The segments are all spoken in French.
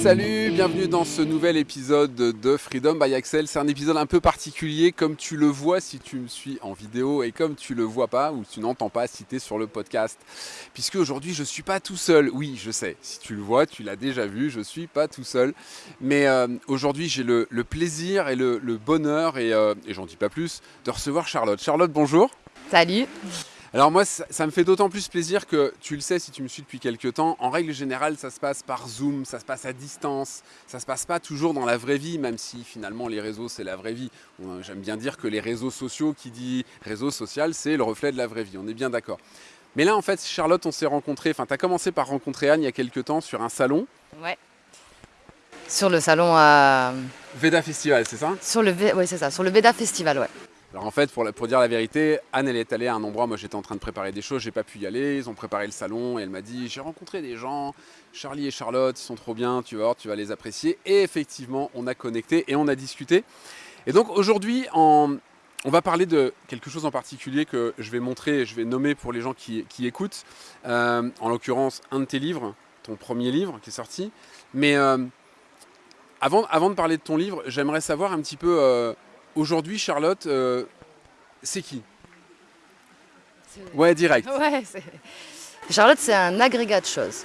salut, bienvenue dans ce nouvel épisode de Freedom by Axel. C'est un épisode un peu particulier comme tu le vois si tu me suis en vidéo et comme tu le vois pas ou tu n'entends pas si tu es sur le podcast. Puisque aujourd'hui je suis pas tout seul. Oui, je sais, si tu le vois, tu l'as déjà vu, je suis pas tout seul. Mais euh, aujourd'hui j'ai le, plaisir et le, bonheur, euh, et j'en dis pas plus, de recevoir Charlotte. Charlotte, bonjour. Salut. Alors moi, ça, me fait d'autant plus plaisir que, tu le sais si tu me suis depuis quelques temps, en règle générale, ça se passe par Zoom, ça se passe à distance, ça se passe pas toujours dans la vraie vie, même si finalement les réseaux, c'est la vraie vie. J'aime bien dire que les réseaux sociaux, qui dit réseau social, c'est le reflet de la vraie vie, on est bien d'accord. Mais là, en fait, Charlotte, on s'est rencontrés, enfin, tu as commencé par rencontrer Anne il y a quelques temps sur un salon. Ouais. Sur le salon à... Veda Festival, c'est ça? Sur le, oui, c'est ça, sur le Veda Festival, ouais. Alors en fait, pour, dire la vérité, Anne, elle est allée à un endroit, moi j'étais en train de préparer des choses, j'ai pas pu y aller, ils ont préparé le salon et elle m'a dit, j'ai rencontré des gens, Charlie et Charlotte, ils sont trop bien, tu vas tu vas les apprécier. Et effectivement, on a connecté et on a discuté. Et donc aujourd'hui, on va parler de quelque chose en particulier que je vais montrer, je vais nommer pour les gens qui, écoutent, euh, en l'occurrence un de tes livres, ton premier livre qui est sorti. Mais euh, avant, avant de parler de ton livre, j'aimerais savoir un petit peu... Euh, Aujourd'hui, Charlotte, euh, c'est qui Ouais, direct. Charlotte, c'est un agrégat de choses.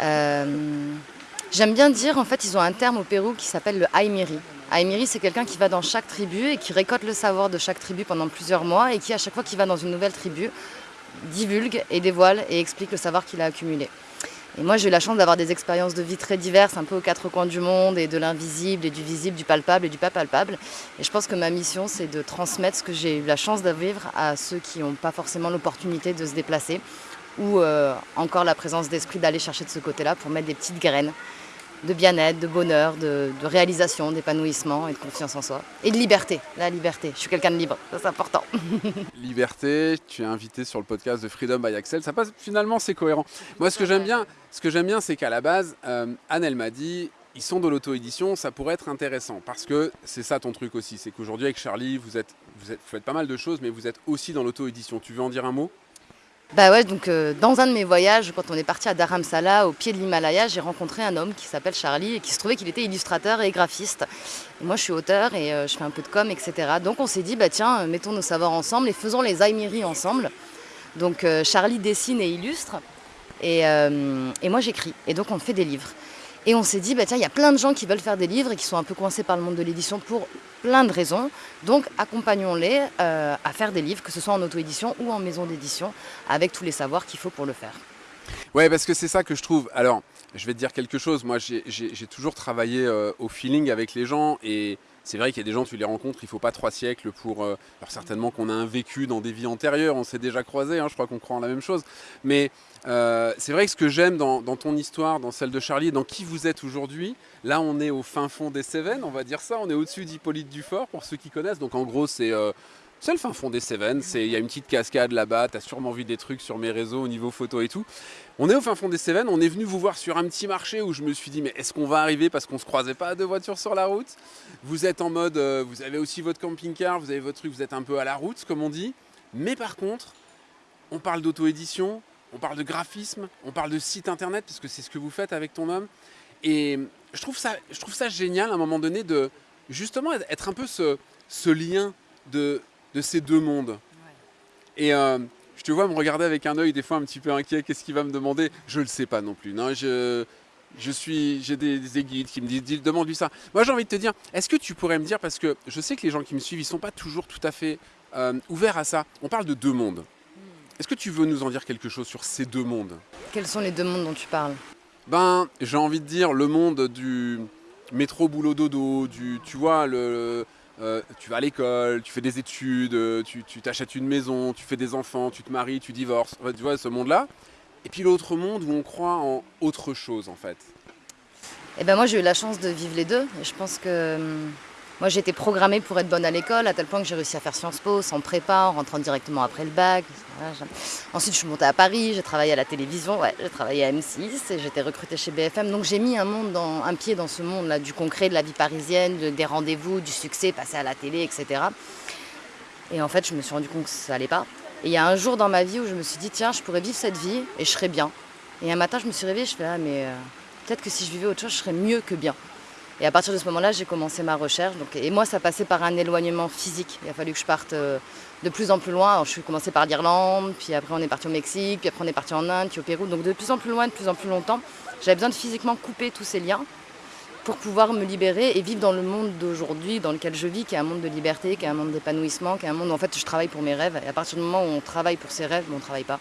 Euh, j'aime bien dire, en fait, ils ont un terme au Pérou qui s'appelle le Aimiri. Aimiri, c'est quelqu'un qui va dans chaque tribu et qui récolte le savoir de chaque tribu pendant plusieurs mois et qui, à chaque fois qu'il va dans une nouvelle tribu, divulgue et dévoile et explique le savoir qu'il a accumulé. Et moi, j'ai eu la chance d'avoir des expériences de vie très diverses, un peu aux quatre coins du monde, et de l'invisible, et du visible, du palpable et du pas palpable. Et je pense que ma mission, c'est de transmettre ce que j'ai eu la chance de vivre à ceux qui n'ont pas forcément l'opportunité de se déplacer, ou euh, encore la présence d'esprit d'aller chercher de ce côté-là pour mettre des petites graines de bien-être, de bonheur, de, réalisation, d'épanouissement et de confiance en soi. Et de liberté, la liberté. Je suis quelqu'un de libre, ça c'est important. liberté, tu es invité sur le podcast de Freedom by Axel. Ça passe, finalement, c'est cohérent. Moi, ce que j'aime bien, ce que j'aime bien, c'est qu'à la base, euh, Anne, elle m'a dit, ils sont de l'auto-édition, ça pourrait être intéressant. Parce que c'est ça ton truc aussi, c'est qu'aujourd'hui avec Charlie, vous, êtes, vous, êtes, vous faites pas mal de choses, mais vous êtes aussi dans l'auto-édition. Tu veux en dire un mot? Bah ouais, donc euh, dans un de mes voyages, quand on est parti à Dharamsala, au pied de l'Himalaya, j'ai rencontré un homme qui s'appelle Charlie et qui se trouvait qu'il était illustrateur et graphiste. moi, je suis auteur et euh, je fais un peu de com, etc. Donc on s'est dit, bah tiens, euh, mettons nos savoirs ensemble et faisons les Aimiri ensemble. Donc Charlie dessine et illustre et, et moi j'écris. Et donc on fait des livres. Et on s'est dit, bah tiens, il y a plein de gens qui veulent faire des livres et qui sont un peu coincés par le monde de l'édition pour plein de raisons. Donc accompagnons-les euh, à faire des livres, que ce soit en auto-édition ou en maison d'édition, avec tous les savoirs qu'il faut pour le faire. Ouais, parce que c'est ça que je trouve. Alors, je vais te dire quelque chose. Moi, j'ai toujours travaillé euh, au feeling avec les gens et c'est vrai qu'il y a des gens, tu les rencontres, il ne faut pas trois siècles pour... Euh, alors certainement qu'on a un vécu dans des vies antérieures, on s'est déjà croisés, hein, je crois qu'on croit en la même chose. Mais euh, c'est vrai que ce que j'aime dans, ton histoire, dans celle de Charlie, dans qui vous êtes aujourd'hui, là on est au fin fond des Cévennes, on va dire ça, on est au-dessus d'Hippolyte Dufort, pour ceux qui connaissent. Donc en gros, c'est... Euh, c'est le fin fond des Cévennes, il y a une petite cascade là-bas, tu as sûrement vu des trucs sur mes réseaux au niveau photo et tout. On est au fin fond des Cévennes, on est venu vous voir sur un petit marché où je me suis dit mais est-ce qu'on va arriver parce qu'on se croisait pas à deux voitures sur la route? Vous êtes en mode, euh, vous avez aussi votre camping-car, vous avez votre truc, vous êtes un peu à la route comme on dit. Mais par contre, on parle d'auto-édition, on parle de graphisme, on parle de site internet parce que c'est ce que vous faites avec ton homme. Et je trouve ça, je trouve ça génial à un moment donné de justement être un peu ce lien de de ces deux mondes. Et euh, je te vois me regarder avec un œil des fois un petit peu inquiet, qu'est-ce qu'il va me demander? Je ne le sais pas non plus. Non, je, je suis, j'ai des, guides qui me disent, demande-lui ça. Moi j'ai envie de te dire, est-ce que tu pourrais me dire, parce que je sais que les gens qui me suivent, ils ne sont pas toujours tout à fait euh, ouverts à ça. On parle de deux mondes. Hmm. Est-ce que tu veux nous en dire quelque chose sur ces deux mondes? Quels sont les deux mondes dont tu parles? Ben, j'ai envie de dire le monde du métro boulot dodo, du, tu vois, le, euh, tu vas à l'école, tu fais des études, euh, tu t'achètes une maison, tu fais des enfants, tu te maries, tu divorces, tu vois ce monde-là. Et puis l'autre monde où on croit en autre chose en fait. Eh ben moi j'ai eu la chance de vivre les deux et je pense que hum, moi, été programmée pour être bonne à l'école, à tel point que j'ai réussi à faire Sciences Po sans prépa, en rentrant directement après le bac. Ensuite, je suis montée à Paris, j'ai travaillé à la télévision, ouais, j'ai travaillé à M6 et j'étais recrutée chez BFM. Donc, j'ai mis un pied dans ce monde-là, du concret, de la vie parisienne, des rendez-vous, du succès, passer à la télé, etc. Et en fait, je me suis rendu compte que ça allait pas. Et il y a un jour dans ma vie où je me suis dit, tiens, je pourrais vivre cette vie et je serais bien. Et un matin, je me suis réveillée, je fais, ah, mais euh, peut-être que si je vivais autre chose, je serais mieux que bien. Et à partir de ce moment-là, j'ai commencé ma recherche. Donc, et moi, ça passait par un éloignement physique. Il a fallu que je parte euh, de plus en plus loin. Je suis commencé par l'Irlande, puis après on est parti au Mexique, puis après on est parti en Inde, puis au Pérou. Donc de plus en plus loin, de plus en plus longtemps. J'avais besoin de physiquement couper tous ces liens pour pouvoir me libérer et vivre dans le monde d'aujourd'hui dans lequel je vis, qui est un monde de liberté, qui est un monde d'épanouissement, qui est un monde où en fait je travaille pour mes rêves. Et à partir du moment où on travaille pour ses rêves, on ne travaille pas.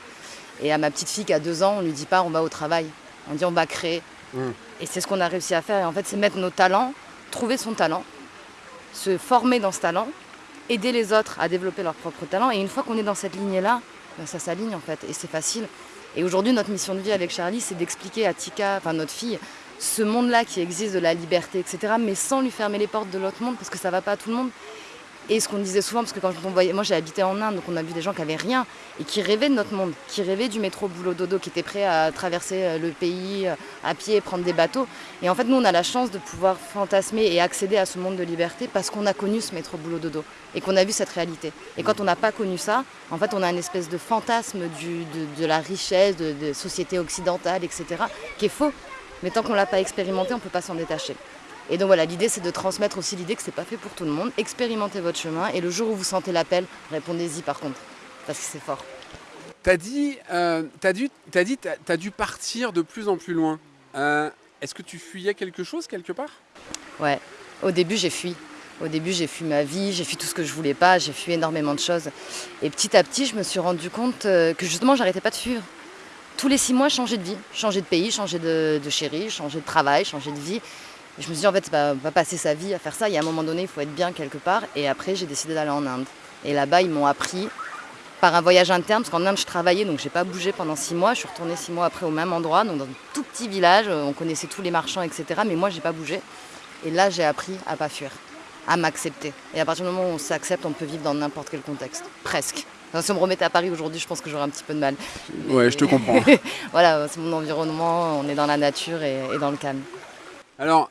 Et à ma petite fille qui a deux ans, on ne lui dit pas on va au travail. On dit on va créer. Mmh. Et c'est ce qu'on a réussi à faire. Et en fait, c'est mettre nos talents trouver son talent, se former dans ce talent, aider les autres à développer leur propre talent. Et une fois qu'on est dans cette lignée-là, ben, ça s'aligne en fait, et c'est facile. Et aujourd'hui, notre mission de vie avec Charlie, c'est d'expliquer à Tika, enfin notre fille, ce monde-là qui existe de la liberté, etc., mais sans lui fermer les portes de l'autre monde, parce que ça ne va pas à tout le monde. Et ce qu'on disait souvent, parce que quand on voyait, moi j'ai habité en Inde, donc on a vu des gens qui avaient rien et qui rêvaient de notre monde, qui rêvaient du métro boulot dodo, qui étaient prêts à traverser euh, le pays euh, à pied, prendre des bateaux. Et en fait, nous on a la chance de pouvoir fantasmer et accéder à ce monde de liberté parce qu'on a connu ce métro boulot dodo et qu'on a vu cette réalité. Et quand on n'a pas connu ça, en fait, on a une espèce de fantasme de, la richesse, de, de société occidentale, etc., qui est faux. Mais tant qu'on ne l'a pas expérimenté, on ne peut pas s'en détacher. Et donc voilà, l'idée c'est de transmettre aussi l'idée que c'est pas fait pour tout le monde. Expérimentez votre chemin et le jour où vous sentez l'appel, répondez-y par contre, parce que c'est fort. T'as dit, euh, as dû, dit, dû partir de plus en plus loin. Euh, est-ce que tu fuyais quelque chose quelque part? Ouais, au début j'ai fui. Au début j'ai fui ma vie, j'ai fui tout ce que je voulais pas, j'ai fui énormément de choses. Et petit à petit je me suis rendu compte euh, que justement j'arrêtais pas de fuir. Tous les six mois, changer de vie, changer de pays, changer de, de chérie, changer de travail, changer de vie je me suis dit, en fait, on va passer sa vie à faire ça. Il y a un moment donné, il faut être bien quelque part. Et après, j'ai décidé d'aller en Inde. Et là-bas, ils m'ont appris par un voyage interne, parce qu'en Inde, je travaillais, donc je n'ai pas bougé pendant six mois. Je suis retournée six mois après au même endroit, donc dans un tout petit village. On connaissait tous les marchands, etc. Mais moi, je n'ai pas bougé. Et là, j'ai appris à pas fuir, à m'accepter. Et à partir du moment où on s'accepte, on peut vivre dans n'importe quel contexte. Presque. si on me remettait à Paris aujourd'hui, je pense que j'aurais un petit peu de mal. Ouais, je te comprends. voilà, c'est mon environnement, on est dans la nature et, et dans le calme. Alors,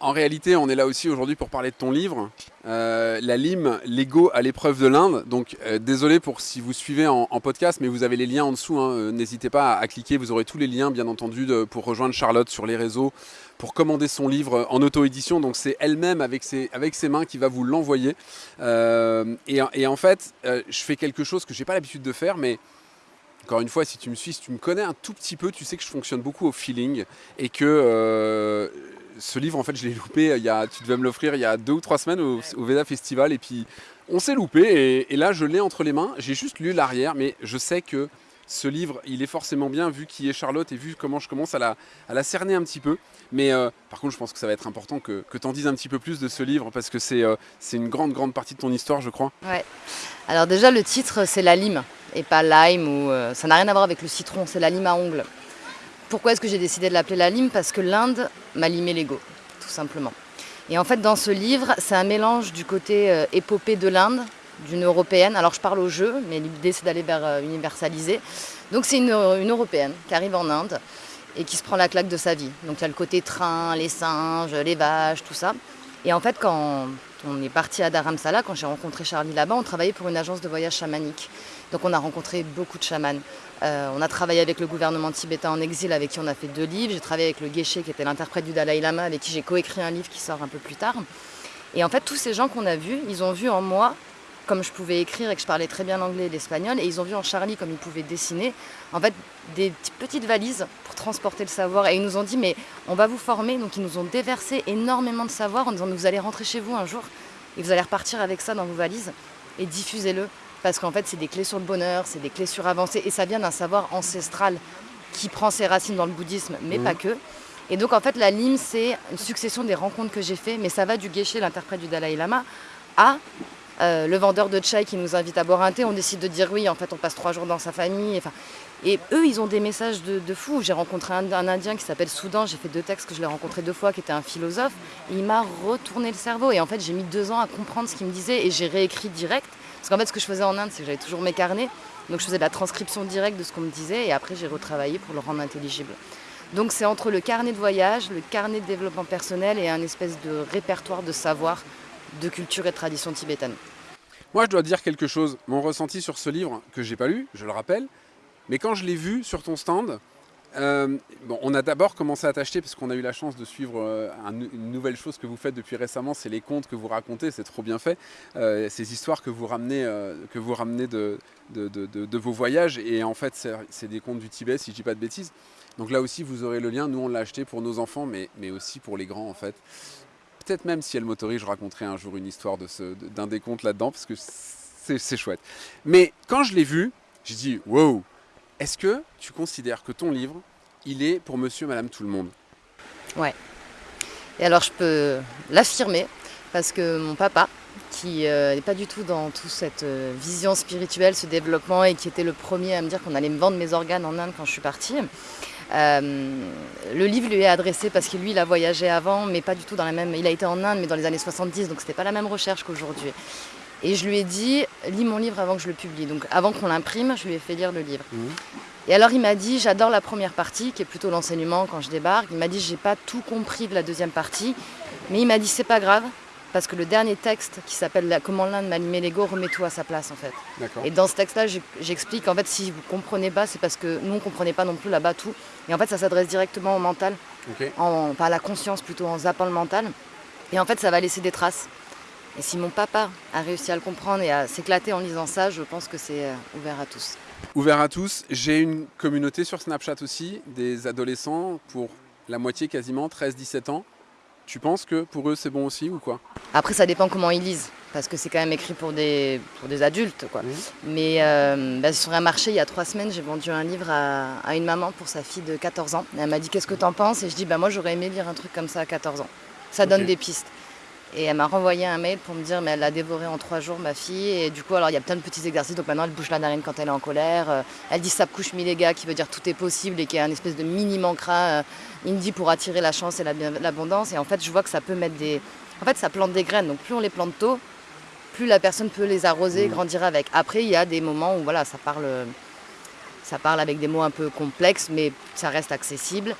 en réalité, on est là aussi aujourd'hui pour parler de ton livre, euh, La lime, l'ego à l'épreuve de l'Inde. Donc, euh, désolé pour si vous suivez en, podcast, mais vous avez les liens en dessous. Hein. Euh, n'hésitez pas à, cliquer, vous aurez tous les liens, bien entendu, pour rejoindre Charlotte sur les réseaux, pour commander son livre en auto-édition. Donc, c'est elle-même avec ses, avec ses mains qui va vous l'envoyer. Et, en fait, je fais quelque chose que je n'ai pas l'habitude de faire, mais encore une fois, si tu me suis, si tu me connais un tout petit peu, tu sais que je fonctionne beaucoup au feeling et que ce livre, en fait, je l'ai loupé. Il y a, tu devais me l'offrir il y a deux ou trois semaines au, Veda Festival. Et puis, on s'est loupé. Et, là, je l'ai entre les mains. J'ai juste lu l'arrière, mais je sais que ce livre, il est forcément bien vu qui est Charlotte et vu comment je commence à la, à la cerner un petit peu. Mais euh, par contre, je pense que ça va être important que, que tu en dises un petit peu plus de ce livre parce que c'est euh, c'est une grande, grande partie de ton histoire, je crois. Ouais. Alors, déjà, le titre, c'est La lime et pas lime. Ou, euh, ça n'a rien à voir avec le citron, c'est la lime à ongles. Pourquoi est-ce que j'ai décidé de l'appeler la lime Parce que l'Inde m'a limé l'ego, tout simplement. Et en fait, dans ce livre, c'est un mélange du côté euh, épopée de l'Inde, d'une européenne. Alors, je parle au jeu, mais l'idée, c'est d'aller vers euh, universaliser. Donc, c'est une, une, européenne qui arrive en Inde et qui se prend la claque de sa vie. Donc, il y a le côté train, les singes, les vaches, tout ça. Et en fait, quand on est parti à Dharamsala, quand j'ai rencontré Charlie là-bas, on travaillait pour une agence de voyage chamanique. Donc, on a rencontré beaucoup de chamans. Euh, on a travaillé avec le gouvernement tibétain en exil avec qui on a fait deux livres. J'ai travaillé avec le Geshe qui était l'interprète du Dalai Lama avec qui j'ai coécrit un livre qui sort un peu plus tard. Et en fait, tous ces gens qu'on a vus, ils ont vu en moi, comme je pouvais écrire et que je parlais très bien l'anglais et l'espagnol, et ils ont vu en Charlie comme il pouvait dessiner, en fait, des petites valises pour transporter le savoir. Et ils nous ont dit, mais on va vous former. Donc ils nous ont déversé énormément de savoir en disant, vous allez rentrer chez vous un jour et vous allez repartir avec ça dans vos valises et diffusez-le parce qu'en fait c'est des clés sur le bonheur, c'est des clés sur avancer, et ça vient d'un savoir ancestral qui prend ses racines dans le bouddhisme, mais mmh. pas que. Et donc en fait la lime c'est une succession des rencontres que j'ai fait, mais ça va du Geshe, l'interprète du Dalai Lama, à euh, le vendeur de chai qui nous invite à boire un thé, on décide de dire oui, en fait on passe trois jours dans sa famille. Et eux, ils ont des messages de, de fou. J'ai rencontré un, Indien qui s'appelle Soudan, j'ai fait deux textes que je l'ai rencontré deux fois, qui était un philosophe, il m'a retourné le cerveau. Et en fait, j'ai mis deux ans à comprendre ce qu'il me disait, et j'ai réécrit direct. Parce qu'en fait, ce que je faisais en Inde, c'est que j'avais toujours mes carnets. Donc je faisais de la transcription directe de ce qu'on me disait et après j'ai retravaillé pour le rendre intelligible. Donc c'est entre le carnet de voyage, le carnet de développement personnel et un espèce de répertoire de savoir de culture et tradition tibétaine. Moi je dois dire quelque chose. Mon ressenti sur ce livre, que j'ai pas lu, je le rappelle, mais quand je l'ai vu sur ton stand, Euh, on a d'abord commencé à t'acheter parce qu'on a eu la chance de suivre euh, une nouvelle chose que vous faites depuis récemment, c'est les contes que vous racontez, c'est trop bien fait. Euh, ces histoires que vous ramenez, que vous ramenez de, vos voyages, et en fait c'est des contes du Tibet, si je dis pas de bêtises. Donc là aussi vous aurez le lien, nous on l'a acheté pour nos enfants, mais aussi pour les grands en fait. Peut-être même si elle m'autorise, je raconterai un jour une histoire d'un des contes là-dedans, parce que c'est chouette. Mais quand je l'ai vu, j'ai dit, wow, est-ce que tu considères que ton livre, il est pour monsieur, madame, tout le monde? Ouais. Et alors je peux l'affirmer parce que mon papa, qui n'est euh, pas du tout dans toute cette euh, vision spirituelle, ce développement, et qui était le premier à me dire qu'on allait me vendre mes organes en Inde quand je suis partie, euh, le livre lui est adressé parce que lui, il a voyagé avant, mais pas du tout dans la même... Il a été en Inde, mais dans les années 70, donc c'était pas la même recherche qu'aujourd'hui. Et je lui ai dit, lis mon livre avant que je le publie. Donc avant qu'on l'imprime, je lui ai fait lire le livre. Mmh. Et alors il m'a dit, j'adore la première partie, qui est plutôt l'enseignement quand je débarque. Il m'a dit, j'ai pas tout compris de la deuxième partie. Mais il m'a dit, c'est pas grave, parce que le dernier texte qui s'appelle Comment l'Inde m'a allumé l'ego remet tout à sa place en fait. Et dans ce texte-là, j'explique en fait si vous comprenez pas, c'est parce que nous on comprenait pas non plus là-bas tout. Et en fait, ça s'adresse directement au mental, en, pas à la conscience plutôt, en zappant le mental. Et en fait, ça va laisser des traces. Et si mon papa a réussi à le comprendre et à s'éclater en lisant ça, je pense que c'est euh, ouvert à tous. Ouvert à tous. J'ai une communauté sur Snapchat aussi, des adolescents pour la moitié quasiment, 13-17 ans. Tu penses que pour eux c'est bon aussi ou quoi? Après ça dépend comment ils lisent, parce que c'est quand même écrit pour des, pour des adultes. Quoi. Mais euh, bah, sur un marché il y a trois semaines, j'ai vendu un livre à, une maman pour sa fille de 14 ans. elle m'a dit qu'est-ce que tu en penses? Et je dis bah, moi j'aurais aimé lire un truc comme ça à 14 ans. Ça donne des pistes. Et elle m'a renvoyé un mail pour me dire mais elle l'a dévoré en trois jours ma fille et du coup alors il y a plein de petits exercices donc maintenant elle bouge la narine quand elle est en colère euh, elle dit couche mi les gars qui veut dire tout est possible et qui est un espèce de mini mantra euh, indie pour attirer la chance et l'abondance. Et en fait je vois que ça peut mettre des en fait ça plante des graines. Donc plus on les plante tôt plus la personne peut les arroser et mmh. grandir avec. Après il y a des moments où voilà ça parle ça parle avec des mots un peu complexes mais ça reste accessible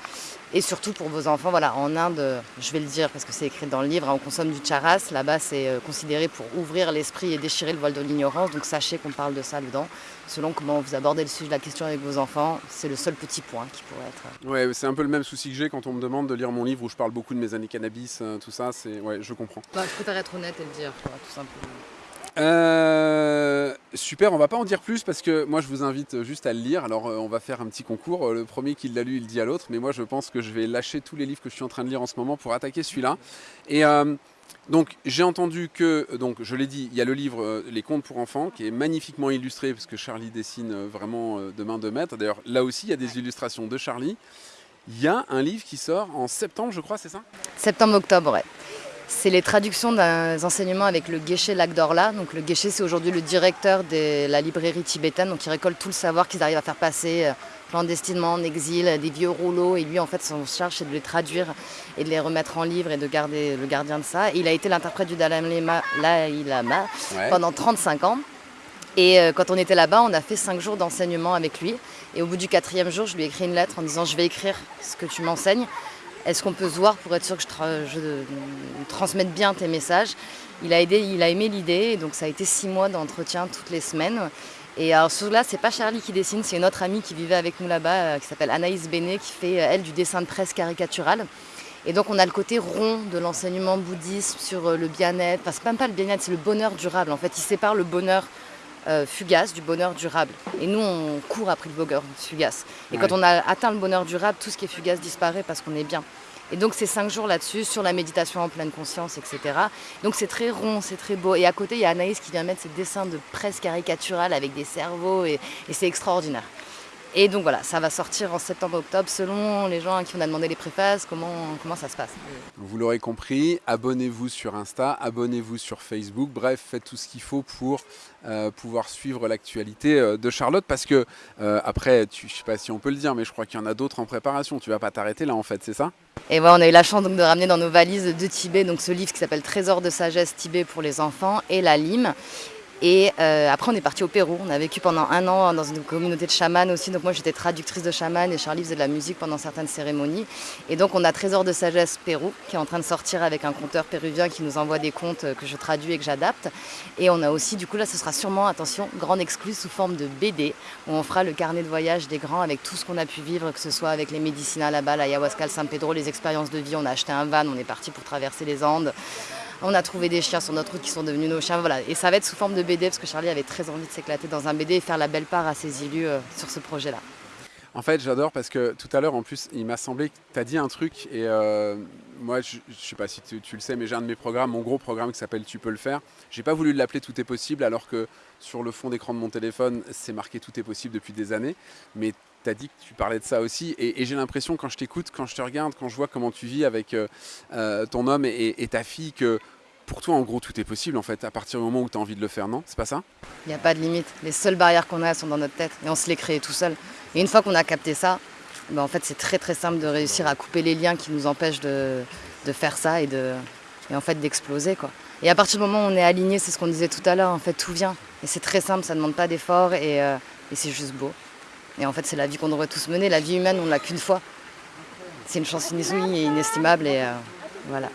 et surtout pour vos enfants, voilà, en Inde, je vais le dire parce que c'est écrit dans le livre, hein, on consomme du charas. Là-bas, c'est euh, considéré pour ouvrir l'esprit et déchirer le voile de l'ignorance. Donc sachez qu'on parle de ça dedans. Selon comment vous abordez le sujet de la question avec vos enfants, c'est le seul petit point qui pourrait être. Euh, ouais, c'est un peu le même souci que j'ai quand on me demande de lire mon livre où je parle beaucoup de mes années cannabis, euh, tout ça. C'est, ouais, je comprends. Bah, je préfère être honnête et le dire, tout simplement. Euh, super, on va pas en dire plus parce que moi je vous invite juste à le lire. Alors euh, on va faire un petit concours. Euh, le premier qui l'a lu, il dit à l'autre. Mais moi je pense que je vais lâcher tous les livres que je suis en train de lire en ce moment pour attaquer celui-là. Et donc j'ai entendu que, donc je l'ai dit, il y a le livre Les contes pour enfants qui est magnifiquement illustré parce que Charlie dessine vraiment de main de maître. D'ailleurs là aussi il y a des illustrations de Charlie. Il y a un livre qui sort en septembre, je crois, c'est ça? Septembre-octobre, ouais. C'est les traductions des enseignements avec le Geshe Lagdorla. Donc le Geshe, c'est aujourd'hui le directeur de la librairie tibétaine, donc il récolte tout le savoir qu'ils arrivent à faire passer euh, clandestinement en exil, des vieux rouleaux. Et lui, en fait, son charge, c'est de les traduire et de les remettre en livre et de garder le gardien de ça. il a été l'interprète du Dalai Lama, pendant 35 ans. Et euh, quand on était là-bas, on a fait 5 jours d'enseignement avec lui. Et au bout du quatrième jour, je lui ai écrit une lettre en disant « je vais écrire ce que tu m'enseignes ». Est-ce qu'on peut se voir pour être sûr que je, transmette bien tes messages? Il a, aimé l'idée, donc ça a été six mois d'entretien toutes les semaines. Et alors là, c'est pas Charlie qui dessine, c'est une autre amie qui vivait avec nous là-bas, euh, qui s'appelle Anaïs Bénet, qui fait, euh, elle, du dessin de presse caricatural. Et donc on a le côté rond de l'enseignement bouddhiste sur euh, le bien-être, enfin c'est même pas le bien-être, c'est le bonheur durable. En fait, il sépare le bonheur fugace du bonheur durable. Et nous, on court après le bonheur fugace. Et quand on a atteint le bonheur durable, tout ce qui est fugace disparaît parce qu'on est bien. Et donc c'est cinq jours là-dessus, sur la méditation en pleine conscience, etc. Donc c'est très rond, c'est très beau. Et à côté, il y a Anaïs qui vient mettre ses dessins de presse caricaturale avec des cerveaux, et, c'est extraordinaire. Et donc voilà, ça va sortir en septembre-octobre selon les gens à qui on a demandé les préfaces, comment, comment ça se passe. Vous l'aurez compris, abonnez-vous sur Insta, abonnez-vous sur Facebook, bref, faites tout ce qu'il faut pour euh, pouvoir suivre l'actualité euh, de Charlotte parce que euh, après, tu, je ne sais pas si on peut le dire, mais je crois qu'il y en a d'autres en préparation, tu vas pas t'arrêter là en fait, c'est ça? Et voilà, on a eu la chance donc, de ramener dans nos valises de Tibet donc ce livre qui s'appelle Trésor de sagesse Tibet pour les enfants et la lime. Et euh, après, on est parti au Pérou. On a vécu pendant un an dans une communauté de chamans aussi. Donc moi, j'étais traductrice de chaman et Charlie faisait de la musique pendant certaines cérémonies. Et donc, on a Trésor de sagesse Pérou qui est en train de sortir avec un conteur péruvien qui nous envoie des contes que je traduis et que j'adapte. Et on a aussi, du coup, là, ce sera sûrement, attention, grande exclus sous forme de BD où on fera le carnet de voyage des grands avec tout ce qu'on a pu vivre, que ce soit avec les médicinales là-bas, l'ayahuasca, le San Pedro, les expériences de vie. On a acheté un van, on est parti pour traverser les Andes. On a trouvé des chiens sur notre route qui sont devenus nos chiens. Voilà. Et ça va être sous forme de BD parce que Charlie avait très envie de s'éclater dans un BD et faire la belle part à ses élus euh, sur ce projet-là. En fait, j'adore parce que tout à l'heure, en plus, il m'a semblé que tu as dit un truc et euh, moi, je ne sais pas si tu, le sais, mais j'ai un de mes programmes, mon gros programme qui s'appelle Tu peux le faire. J'ai pas voulu l'appeler Tout est possible alors que sur le fond d'écran de mon téléphone, c'est marqué Tout est possible depuis des années. Tu as dit que tu parlais de ça aussi et, j'ai l'impression quand je t'écoute, quand je te regarde, quand je vois comment tu vis avec euh, ton homme et, ta fille que pour toi, en gros, tout est possible en fait, à partir du moment où tu as envie de le faire, non? C'est pas ça? Il n'y a pas de limite. Les seules barrières qu'on a sont dans notre tête et on se les crée tout seul. Et une fois qu'on a capté ça, ben, en fait, c'est très très simple de réussir à couper les liens qui nous empêchent de, faire ça et, en fait d'exploser. quoi. Et à partir du moment où on est aligné, c'est ce qu'on disait tout à l'heure, en fait, tout vient. Et c'est très simple, ça ne demande pas d'effort et, euh, et c'est juste beau. Et en fait, c'est la vie qu'on devrait tous mener. La vie humaine, on ne l'a qu'une fois. C'est une chance inouïe et inestimable et euh, voilà.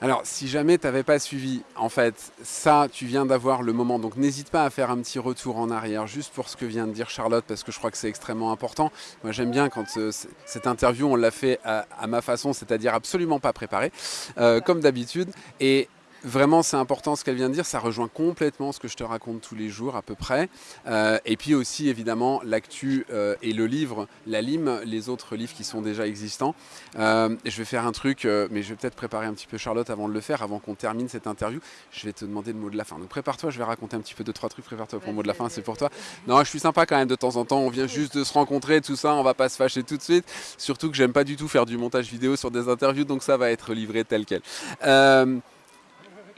Alors, si jamais tu n'avais pas suivi, en fait, ça, tu viens d'avoir le moment. Donc, n'hésite pas à faire un petit retour en arrière, juste pour ce que vient de dire Charlotte, parce que je crois que c'est extrêmement important. Moi, j'aime bien quand euh, cette interview, on l'a fait à, ma façon, c'est-à-dire absolument pas préparé, euh, comme d'habitude. Et Vraiment, c'est important ce qu'elle vient de dire. Ça rejoint complètement ce que je te raconte tous les jours à peu près. Euh, et puis aussi, évidemment, l'actu euh, et le livre, la lime, les autres livres qui sont déjà existants. Euh, je vais faire un truc, mais je vais peut-être préparer un petit peu Charlotte avant de le faire, avant qu'on termine cette interview. Je vais te demander le mot de la fin. Donc prépare-toi, je vais raconter un petit peu deux, trois trucs. Prépare-toi pour le mot de la fin, c'est pour toi. Non, je suis sympa quand même de temps en temps. On vient juste de se rencontrer, tout ça. On va pas se fâcher tout de suite. Surtout que j'aime pas du tout faire du montage vidéo sur des interviews, donc ça va être livré tel quel.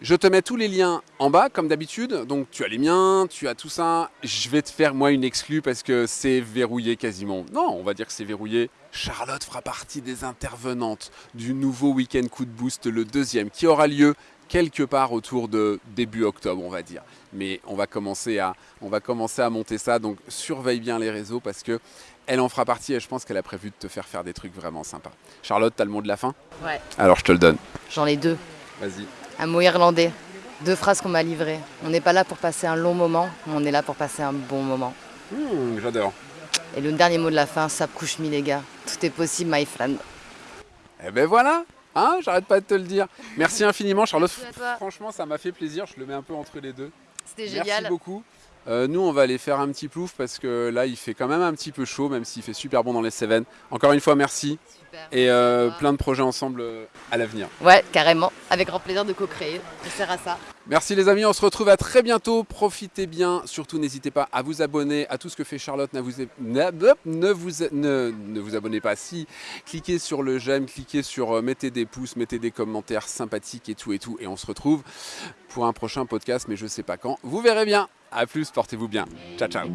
Je te mets tous les liens en bas, comme d'habitude. Donc tu as les miens, tu as tout ça. Je vais te faire moi une exclue parce que c'est verrouillé quasiment. Non, on va dire que c'est verrouillé. Charlotte fera partie des intervenantes du nouveau week-end coup de boost, le deuxième, qui aura lieu quelque part autour de début octobre, on va dire. Mais on va commencer à, on va commencer à monter ça. Donc surveille bien les réseaux parce que elle en fera partie et je pense qu'elle a prévu de te faire faire des trucs vraiment sympas. Charlotte, t'as le mot de la fin? Ouais. Alors je te le donne. J'en ai deux. Vas-y. Un mot irlandais. Deux phrases qu'on m'a livrées. On n'est pas là pour passer un long moment, on est là pour passer un bon moment. Mmh, j'adore. Et le dernier mot de la fin, ça couche mi les gars. Tout est possible, my friend. Eh ben voilà Hein J'arrête pas de te le dire. Merci infiniment, Charlotte. Franchement, ça m'a fait plaisir. Je le mets un peu entre les deux. C'était génial. Merci beaucoup. Euh, nous, on va aller faire un petit plouf parce que là, il fait quand même un petit peu chaud, même s'il fait super bon dans les Cévennes. Encore une fois, merci. Et euh, plein de projets ensemble euh, à l'avenir. Ouais, carrément. Avec grand plaisir de co-créer. Je sers à ça. Merci les amis, on se retrouve à très bientôt. Profitez bien. Surtout, n'hésitez pas à vous abonner à tout ce que fait Charlotte. Ne vous, ne ne, abonnez pas. Si, cliquez sur le j'aime, cliquez sur mettez des pouces, mettez des commentaires sympathiques et tout et tout. Et on se retrouve pour un prochain podcast, mais je sais pas quand. Vous verrez bien. A plus, portez-vous bien. Ciao, ciao.